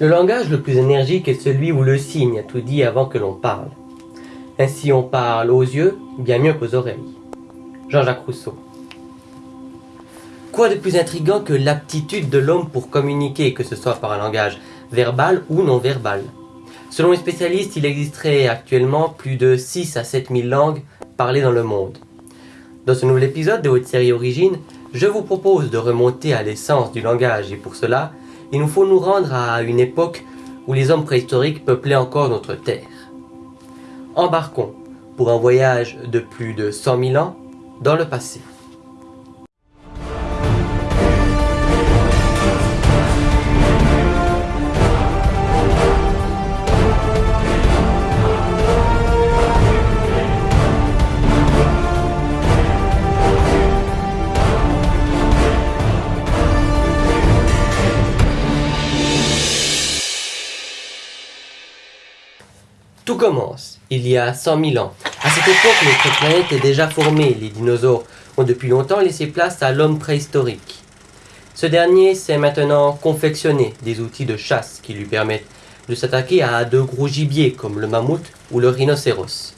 Le langage le plus énergique est celui où le signe a tout dit avant que l'on parle. Ainsi on parle aux yeux bien mieux qu'aux oreilles. Jean-Jacques Rousseau. Quoi de plus intrigant que l'aptitude de l'homme pour communiquer, que ce soit par un langage verbal ou non verbal? Selon les spécialistes, il existerait actuellement plus de 6 à 7 000 langues parlées dans le monde. Dans ce nouvel épisode de votre série Origine, je vous propose de remonter à l'essence du langage et pour cela, il nous faut nous rendre à une époque où les hommes préhistoriques peuplaient encore notre Terre. Embarquons pour un voyage de plus de 100 000 ans dans le passé. Tout commence, il y a 100 000 ans. À cette époque, notre planète est déjà formée. Les dinosaures ont depuis longtemps laissé place à l'homme préhistorique. Ce dernier sait maintenant confectionner des outils de chasse qui lui permettent de s'attaquer à de gros gibiers comme le mammouth ou le rhinocéros.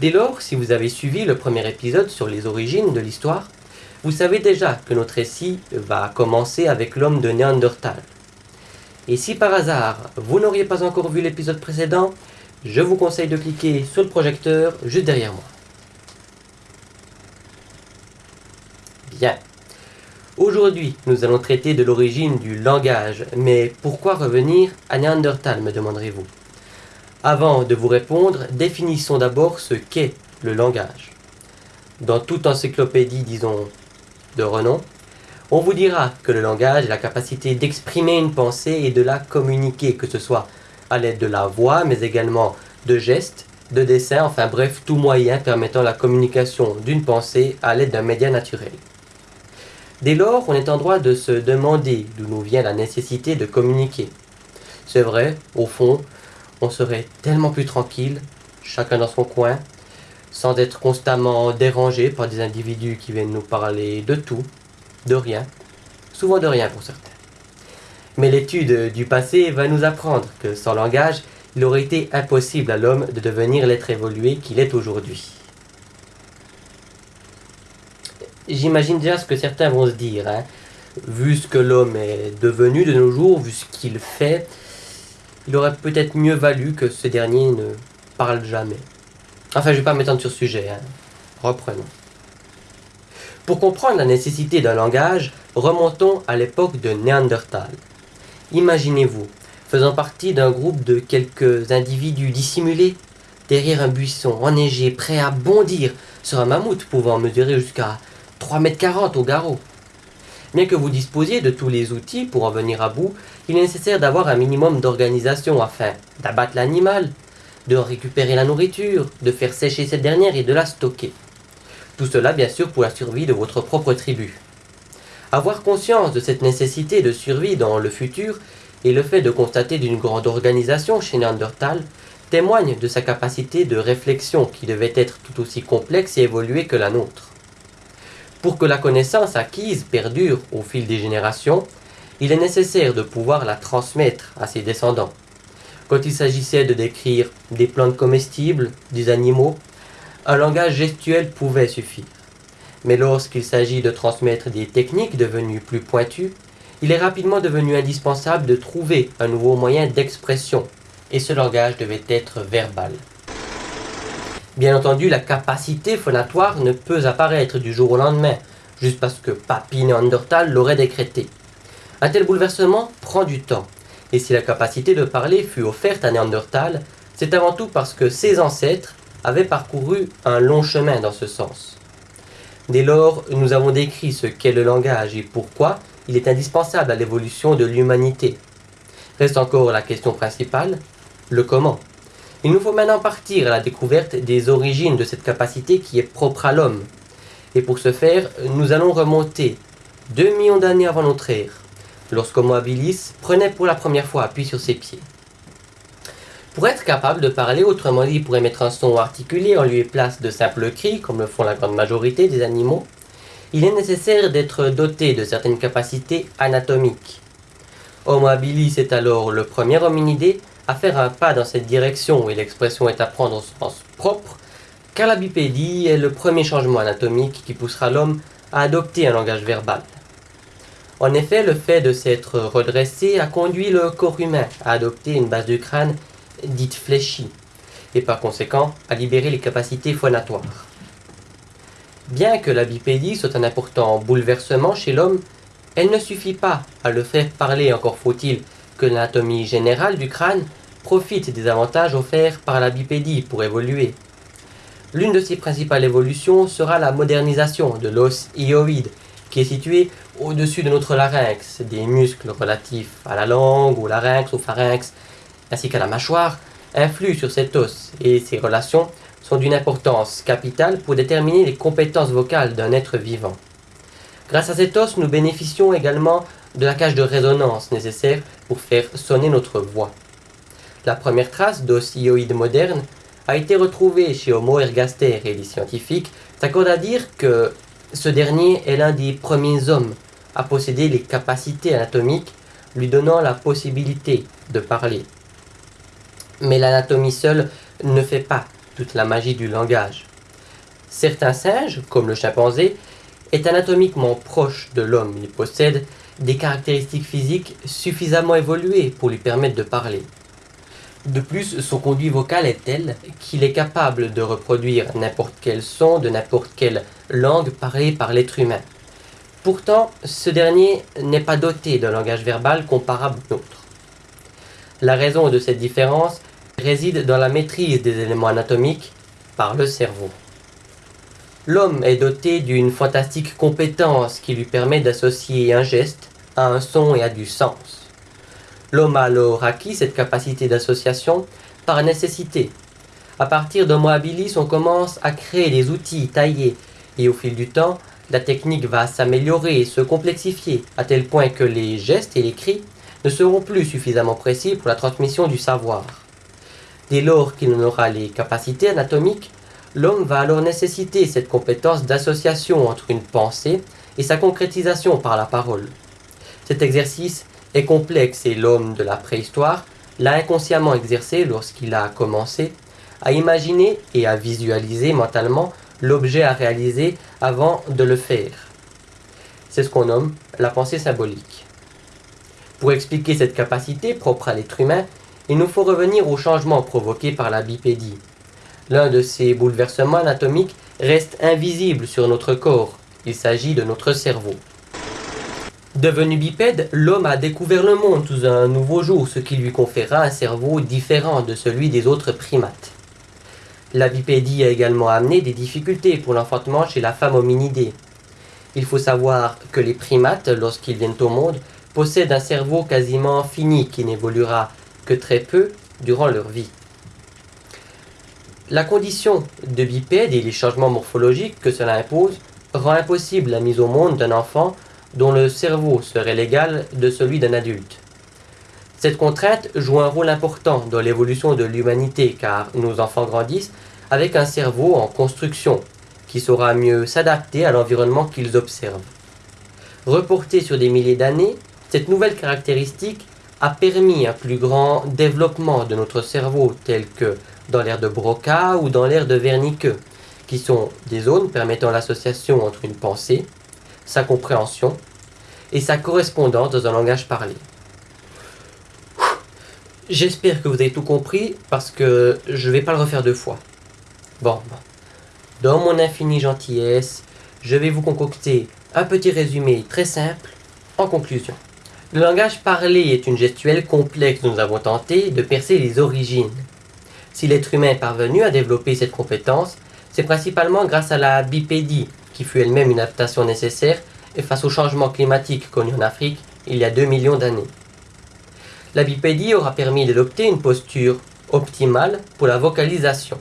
Dès lors, si vous avez suivi le premier épisode sur les origines de l'histoire, vous savez déjà que notre récit va commencer avec l'homme de Néandertal. Et si par hasard vous n'auriez pas encore vu l'épisode précédent, je vous conseille de cliquer sur le projecteur juste derrière moi. Bien. Aujourd'hui, nous allons traiter de l'origine du langage, mais pourquoi revenir à Néandertal, me demanderez-vous? Avant de vous répondre, définissons d'abord ce qu'est le langage. Dans toute encyclopédie, disons, de renom, on vous dira que le langage est la capacité d'exprimer une pensée et de la communiquer, que ce soit à l'aide de la voix, mais également de gestes, de dessins, enfin bref, tout moyen permettant la communication d'une pensée à l'aide d'un média naturel. Dès lors, on est en droit de se demander d'où nous vient la nécessité de communiquer. C'est vrai, au fond, on serait tellement plus tranquille, chacun dans son coin, sans être constamment dérangé par des individus qui viennent nous parler de tout, de rien, souvent de rien pour certains. Mais l'étude du passé va nous apprendre que sans langage, il aurait été impossible à l'homme de devenir l'être évolué qu'il est aujourd'hui. J'imagine déjà ce que certains vont se dire. Hein. Vu ce que l'homme est devenu de nos jours, vu ce qu'il fait, il aurait peut-être mieux valu que ce dernier ne parle jamais. Enfin, je ne vais pas m'étendre sur ce sujet. Hein. Reprenons. Pour comprendre la nécessité d'un langage, remontons à l'époque de Néandertal. Imaginez-vous, faisant partie d'un groupe de quelques individus dissimulés, derrière un buisson enneigé, prêt à bondir sur un mammouth pouvant mesurer jusqu'à 3,40 mètres au garrot. Bien que vous disposiez de tous les outils pour en venir à bout, il est nécessaire d'avoir un minimum d'organisation afin d'abattre l'animal, de récupérer la nourriture, de faire sécher cette dernière et de la stocker. Tout cela bien sûr pour la survie de votre propre tribu. Avoir conscience de cette nécessité de survie dans le futur et le fait de constater d'une grande organisation chez Neandertal témoigne de sa capacité de réflexion qui devait être tout aussi complexe et évoluée que la nôtre. Pour que la connaissance acquise perdure au fil des générations, il est nécessaire de pouvoir la transmettre à ses descendants. Quand il s'agissait de décrire des plantes comestibles, des animaux, un langage gestuel pouvait suffire. Mais lorsqu'il s'agit de transmettre des techniques devenues plus pointues, il est rapidement devenu indispensable de trouver un nouveau moyen d'expression, et ce langage devait être verbal. Bien entendu, la capacité phonatoire ne peut apparaître du jour au lendemain, juste parce que Papy Neandertal l'aurait décrété. Un tel bouleversement prend du temps, et si la capacité de parler fut offerte à Néandertal, c'est avant tout parce que ses ancêtres avaient parcouru un long chemin dans ce sens. Dès lors, nous avons décrit ce qu'est le langage et pourquoi il est indispensable à l'évolution de l'humanité. Reste encore la question principale, le comment. Il nous faut maintenant partir à la découverte des origines de cette capacité qui est propre à l'homme. Et pour ce faire, nous allons remonter 2 millions d'années avant notre ère, lorsqu'Homo habilis prenait pour la première fois appui sur ses pieds. Pour être capable de parler, autrement dit pour émettre un son articulé en lieu et place de simples cris, comme le font la grande majorité des animaux, il est nécessaire d'être doté de certaines capacités anatomiques. Homo habilis est alors le premier hominidé à faire un pas dans cette direction et l'expression est à prendre au sens propre, car la bipédie est le premier changement anatomique qui poussera l'homme à adopter un langage verbal. En effet, le fait de s'être redressé a conduit le corps humain à adopter une base du crâne dite fléchie, et par conséquent à libérer les capacités phonatoires. Bien que la bipédie soit un important bouleversement chez l'homme, elle ne suffit pas à le faire parler, encore faut-il que l'anatomie générale du crâne profite des avantages offerts par la bipédie pour évoluer. L'une de ses principales évolutions sera la modernisation de l'os hyoïde, qui est situé au-dessus de notre larynx, des muscles relatifs à la langue, au larynx, au pharynx, ainsi qu'à la mâchoire, influent sur cet os, et ces relations sont d'une importance capitale pour déterminer les compétences vocales d'un être vivant. Grâce à cet os, nous bénéficions également de la cage de résonance nécessaire pour faire sonner notre voix. La première trace d'os hyoïde moderne a été retrouvée chez Homo ergaster et les scientifiques s'accordent à dire que ce dernier est l'un des premiers hommes à posséder les capacités anatomiques lui donnant la possibilité de parler. Mais l'anatomie seule ne fait pas toute la magie du langage. Certains singes, comme le chimpanzé, est anatomiquement proche de l'homme. Il possède des caractéristiques physiques suffisamment évoluées pour lui permettre de parler. De plus, son conduit vocal est tel qu'il est capable de reproduire n'importe quel son de n'importe quelle langue parlée par l'être humain. Pourtant, ce dernier n'est pas doté d'un langage verbal comparable au nôtre. La raison de cette différence réside dans la maîtrise des éléments anatomiques par le cerveau. L'homme est doté d'une fantastique compétence qui lui permet d'associer un geste à un son et à du sens. L'homme a alors acquis cette capacité d'association par nécessité. À partir d'Homo habilis, on commence à créer des outils taillés et au fil du temps, la technique va s'améliorer et se complexifier à tel point que les gestes et les cris ne seront plus suffisamment précis pour la transmission du savoir. Dès lors qu'il en aura les capacités anatomiques, l'homme va alors nécessiter cette compétence d'association entre une pensée et sa concrétisation par la parole. Cet exercice est complexe et l'homme de la préhistoire l'a inconsciemment exercé lorsqu'il a commencé à imaginer et à visualiser mentalement l'objet à réaliser avant de le faire. C'est ce qu'on nomme la pensée symbolique. Pour expliquer cette capacité propre à l'être humain, il nous faut revenir aux changements provoqués par la bipédie. L'un de ces bouleversements anatomiques reste invisible sur notre corps. Il s'agit de notre cerveau. Devenu bipède, l'homme a découvert le monde sous un nouveau jour, ce qui lui conféra un cerveau différent de celui des autres primates. La bipédie a également amené des difficultés pour l'enfantement chez la femme hominidée. Il faut savoir que les primates, lorsqu'ils viennent au monde, possèdent un cerveau quasiment fini qui n'évoluera très peu durant leur vie. La condition de bipède et les changements morphologiques que cela impose rend impossible la mise au monde d'un enfant dont le cerveau serait l'égal de celui d'un adulte. Cette contrainte joue un rôle important dans l'évolution de l'humanité car nos enfants grandissent avec un cerveau en construction qui saura mieux s'adapter à l'environnement qu'ils observent. Reportée sur des milliers d'années, cette nouvelle caractéristique a permis un plus grand développement de notre cerveau tel que dans l'ère de Broca ou dans l'ère de Wernicke, qui sont des zones permettant l'association entre une pensée, sa compréhension et sa correspondance dans un langage parlé. J'espère que vous avez tout compris parce que je ne vais pas le refaire deux fois. Bon, dans mon infinie gentillesse, je vais vous concocter un petit résumé très simple en conclusion. Le langage parlé est une gestuelle complexe dont nous avons tenté de percer les origines. Si l'être humain est parvenu à développer cette compétence, c'est principalement grâce à la bipédie, qui fut elle-même une adaptation nécessaire et face au changement climatique connu en Afrique il y a 2 millions d'années. La bipédie aura permis d'adopter une posture optimale pour la vocalisation,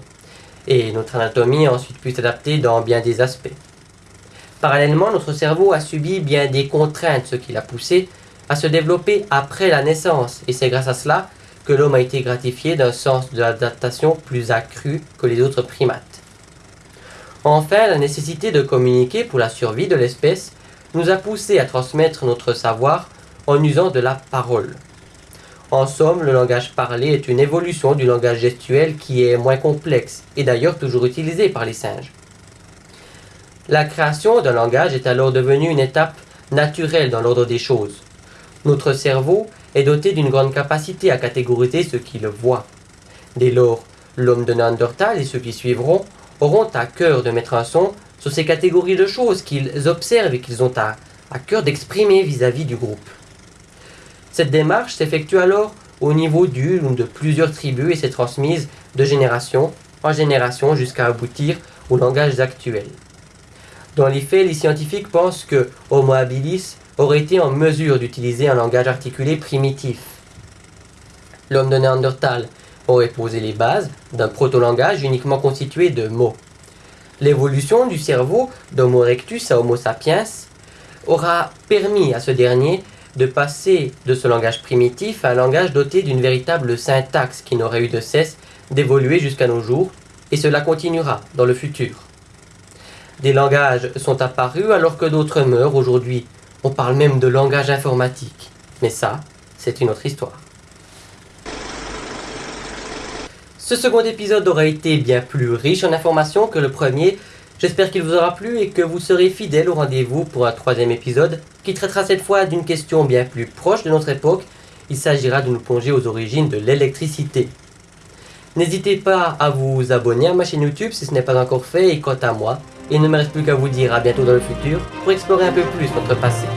et notre anatomie a ensuite pu s'adapter dans bien des aspects. Parallèlement, notre cerveau a subi bien des contraintes, ce qui l'a poussé à se développer après la naissance, et c'est grâce à cela que l'homme a été gratifié d'un sens de l'adaptation plus accru que les autres primates. Enfin, la nécessité de communiquer pour la survie de l'espèce nous a poussé à transmettre notre savoir en usant de la parole. En somme, le langage parlé est une évolution du langage gestuel qui est moins complexe et d'ailleurs toujours utilisé par les singes. La création d'un langage est alors devenue une étape naturelle dans l'ordre des choses. Notre cerveau est doté d'une grande capacité à catégoriser ce qu'il voit. Dès lors, l'homme de Néandertal et ceux qui suivront auront à cœur de mettre un son sur ces catégories de choses qu'ils observent et qu'ils ont à, à cœur d'exprimer vis-à-vis du groupe. Cette démarche s'effectue alors au niveau d'une ou de plusieurs tribus et s'est transmise de génération en génération jusqu'à aboutir aux langages actuels. Dans les faits, les scientifiques pensent que Homo habilis aurait été en mesure d'utiliser un langage articulé primitif. L'homme de Néandertal aurait posé les bases d'un proto-langage uniquement constitué de mots. L'évolution du cerveau d'Homo erectus à Homo sapiens aura permis à ce dernier de passer de ce langage primitif à un langage doté d'une véritable syntaxe qui n'aurait eu de cesse d'évoluer jusqu'à nos jours, et cela continuera dans le futur. Des langages sont apparus alors que d'autres meurent aujourd'hui. On parle même de langage informatique. Mais ça, c'est une autre histoire. Ce second épisode aura été bien plus riche en informations que le premier. J'espère qu'il vous aura plu et que vous serez fidèle au rendez-vous pour un troisième épisode qui traitera cette fois d'une question bien plus proche de notre époque. Il s'agira de nous plonger aux origines de l'électricité. N'hésitez pas à vous abonner à ma chaîne YouTube si ce n'est pas encore fait et quant à moi, il ne me reste plus qu'à vous dire à bientôt dans le futur pour explorer un peu plus notre passé.